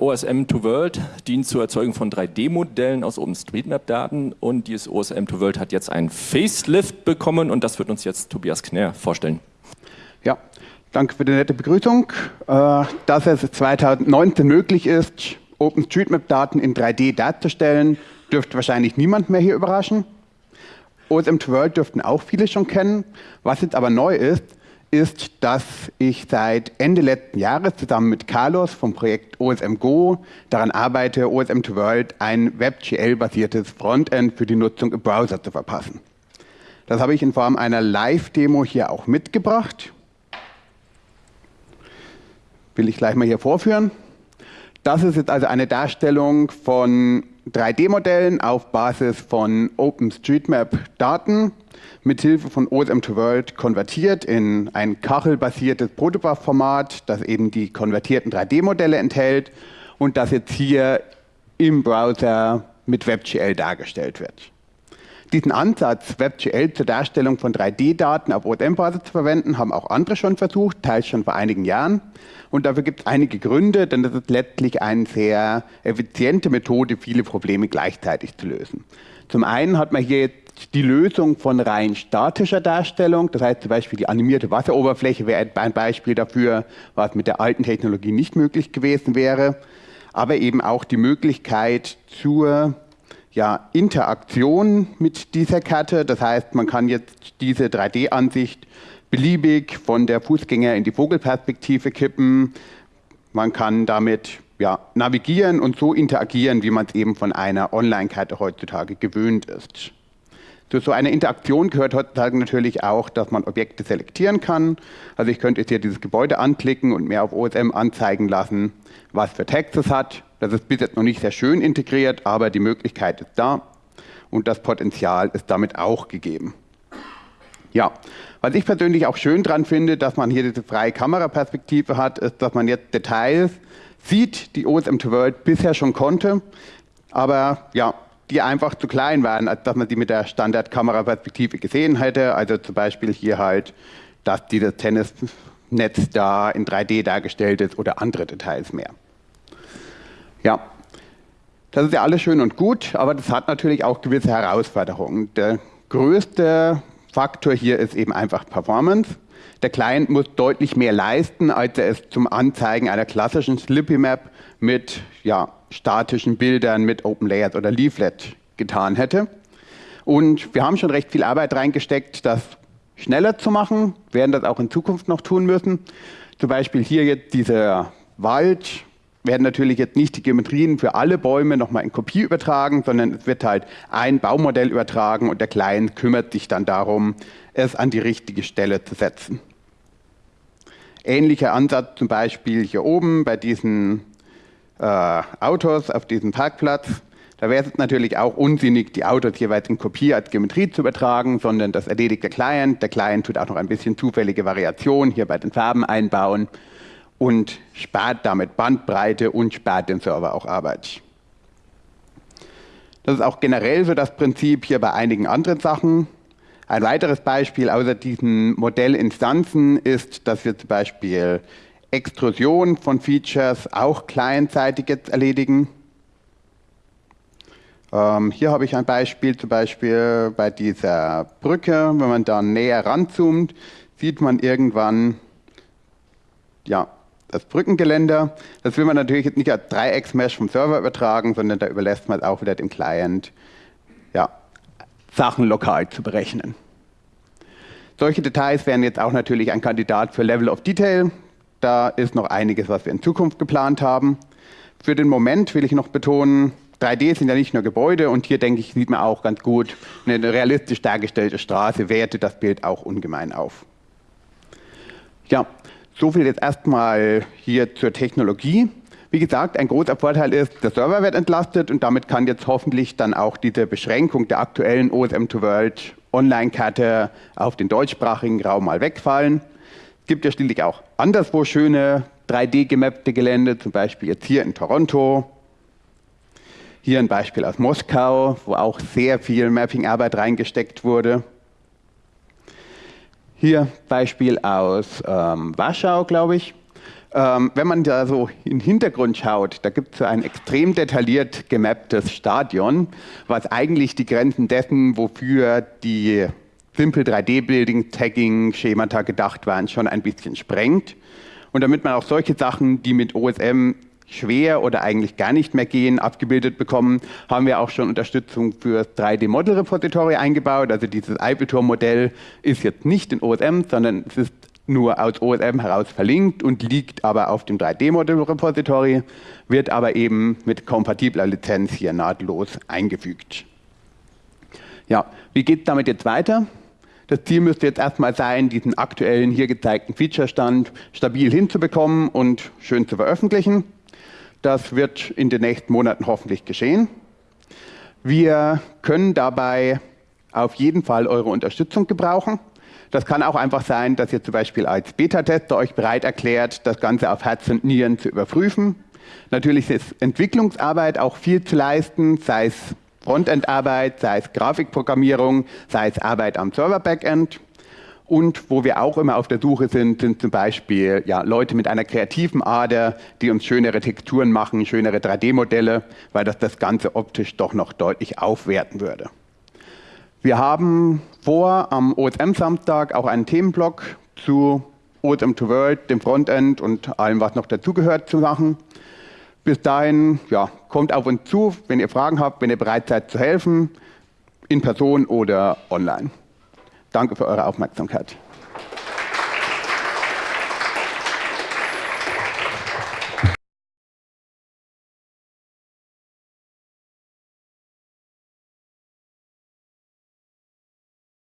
OSM to World dient zur Erzeugung von 3D-Modellen aus OpenStreetMap-Daten und dieses OSM to World hat jetzt einen Facelift bekommen und das wird uns jetzt Tobias Knär vorstellen. Ja, danke für die nette Begrüßung. Äh, dass es 2019 möglich ist, OpenStreetMap-Daten in 3D darzustellen, dürfte wahrscheinlich niemand mehr hier überraschen. OSM to World dürften auch viele schon kennen. Was jetzt aber neu ist, ist, dass ich seit Ende letzten Jahres zusammen mit Carlos vom Projekt OSM Go daran arbeite, OSM to World ein WebGL-basiertes Frontend für die Nutzung im Browser zu verpassen. Das habe ich in Form einer Live-Demo hier auch mitgebracht. Will ich gleich mal hier vorführen. Das ist jetzt also eine Darstellung von 3D-Modellen auf Basis von OpenStreetMap-Daten mithilfe von OSM2World konvertiert in ein kachelbasiertes Protobuf-Format, das eben die konvertierten 3D-Modelle enthält und das jetzt hier im Browser mit WebGL dargestellt wird. Diesen Ansatz, WebGL zur Darstellung von 3D-Daten auf OSM-Basis zu verwenden, haben auch andere schon versucht, teils schon vor einigen Jahren. Und dafür gibt es einige Gründe, denn das ist letztlich eine sehr effiziente Methode, viele Probleme gleichzeitig zu lösen. Zum einen hat man hier jetzt die Lösung von rein statischer Darstellung, das heißt zum Beispiel die animierte Wasseroberfläche wäre ein Beispiel dafür, was mit der alten Technologie nicht möglich gewesen wäre, aber eben auch die Möglichkeit zur ja, Interaktion mit dieser Karte, das heißt man kann jetzt diese 3D-Ansicht beliebig von der Fußgänger in die Vogelperspektive kippen, man kann damit ja, navigieren und so interagieren, wie man es eben von einer Online-Karte heutzutage gewöhnt ist. Zu so einer Interaktion gehört heutzutage natürlich auch, dass man Objekte selektieren kann. Also ich könnte jetzt hier dieses Gebäude anklicken und mir auf OSM anzeigen lassen, was für Text es hat. Das ist bis jetzt noch nicht sehr schön integriert, aber die Möglichkeit ist da und das Potenzial ist damit auch gegeben. Ja, was ich persönlich auch schön dran finde, dass man hier diese freie Kameraperspektive hat, ist, dass man jetzt Details sieht, die OSM to World bisher schon konnte. Aber ja, die einfach zu klein waren, als dass man die mit der Standardkameraperspektive gesehen hätte. Also zum Beispiel hier halt, dass dieses Tennisnetz da in 3D dargestellt ist oder andere Details mehr. Ja, das ist ja alles schön und gut, aber das hat natürlich auch gewisse Herausforderungen. Der größte Faktor hier ist eben einfach Performance. Der Client muss deutlich mehr leisten, als er es zum Anzeigen einer klassischen Slippy Map mit ja, statischen Bildern, mit Open Layers oder Leaflet getan hätte. Und wir haben schon recht viel Arbeit reingesteckt, das schneller zu machen, werden das auch in Zukunft noch tun müssen. Zum Beispiel hier jetzt dieser Wald, werden natürlich jetzt nicht die Geometrien für alle Bäume nochmal in Kopie übertragen, sondern es wird halt ein Baumodell übertragen und der Client kümmert sich dann darum, es an die richtige Stelle zu setzen. Ähnlicher Ansatz zum Beispiel hier oben bei diesen äh, Autos auf diesem Parkplatz. Da wäre es natürlich auch unsinnig, die Autos jeweils in Kopie als Geometrie zu übertragen, sondern das erledigt der Client. Der Client tut auch noch ein bisschen zufällige Variation hier bei den Farben einbauen und spart damit Bandbreite und spart den Server auch Arbeit. Das ist auch generell so das Prinzip hier bei einigen anderen Sachen. Ein weiteres Beispiel außer diesen Modellinstanzen ist, dass wir zum Beispiel Extrusion von Features auch clientseitig jetzt erledigen. Ähm, hier habe ich ein Beispiel, zum Beispiel bei dieser Brücke, wenn man da näher ranzoomt, sieht man irgendwann ja, das Brückengeländer. Das will man natürlich jetzt nicht als Dreiecksmesh vom Server übertragen, sondern da überlässt man es auch wieder dem Client, ja, Sachen lokal zu berechnen. Solche Details wären jetzt auch natürlich ein Kandidat für Level of Detail. Da ist noch einiges, was wir in Zukunft geplant haben. Für den Moment will ich noch betonen, 3D sind ja nicht nur Gebäude und hier denke ich, sieht man auch ganz gut, eine realistisch dargestellte Straße wertet das Bild auch ungemein auf. Ja, so viel jetzt erstmal hier zur Technologie. Wie gesagt, ein großer Vorteil ist, der Server wird entlastet und damit kann jetzt hoffentlich dann auch diese Beschränkung der aktuellen OSM2World Online-Karte auf den deutschsprachigen Raum mal wegfallen. Es gibt ja schließlich auch anderswo schöne 3D-gemappte Gelände, zum Beispiel jetzt hier in Toronto. Hier ein Beispiel aus Moskau, wo auch sehr viel Mapping-Arbeit reingesteckt wurde. Hier Beispiel aus ähm, Warschau, glaube ich. Ähm, wenn man da so in den Hintergrund schaut, da gibt es so ein extrem detailliert gemapptes Stadion, was eigentlich die Grenzen dessen, wofür die Simple 3D-Building, Tagging, Schemata gedacht waren, schon ein bisschen sprengt. Und damit man auch solche Sachen, die mit OSM schwer oder eigentlich gar nicht mehr gehen, abgebildet bekommen, haben wir auch schon Unterstützung für das 3D-Model-Repository eingebaut. Also dieses Eiffelturm-Modell ist jetzt nicht in OSM, sondern es ist nur aus OSM heraus verlinkt und liegt aber auf dem 3D-Model-Repository, wird aber eben mit kompatibler Lizenz hier nahtlos eingefügt. Ja, wie geht es damit jetzt weiter? Das Ziel müsste jetzt erstmal sein, diesen aktuellen hier gezeigten Feature-Stand stabil hinzubekommen und schön zu veröffentlichen. Das wird in den nächsten Monaten hoffentlich geschehen. Wir können dabei auf jeden Fall eure Unterstützung gebrauchen. Das kann auch einfach sein, dass ihr zum Beispiel als Beta-Tester euch bereit erklärt, das Ganze auf Herz und Nieren zu überprüfen. Natürlich ist Entwicklungsarbeit auch viel zu leisten, sei es Frontend-Arbeit, sei es Grafikprogrammierung, sei es Arbeit am Server-Backend. Und wo wir auch immer auf der Suche sind, sind zum Beispiel ja, Leute mit einer kreativen Ader, die uns schönere Texturen machen, schönere 3D-Modelle, weil das das Ganze optisch doch noch deutlich aufwerten würde. Wir haben vor, am OSM-Samstag auch einen Themenblock zu OSM to World, dem Frontend und allem, was noch dazugehört, zu machen. Bis dahin, ja, kommt auf uns zu, wenn ihr Fragen habt, wenn ihr bereit seid zu helfen, in Person oder online. Danke für eure Aufmerksamkeit.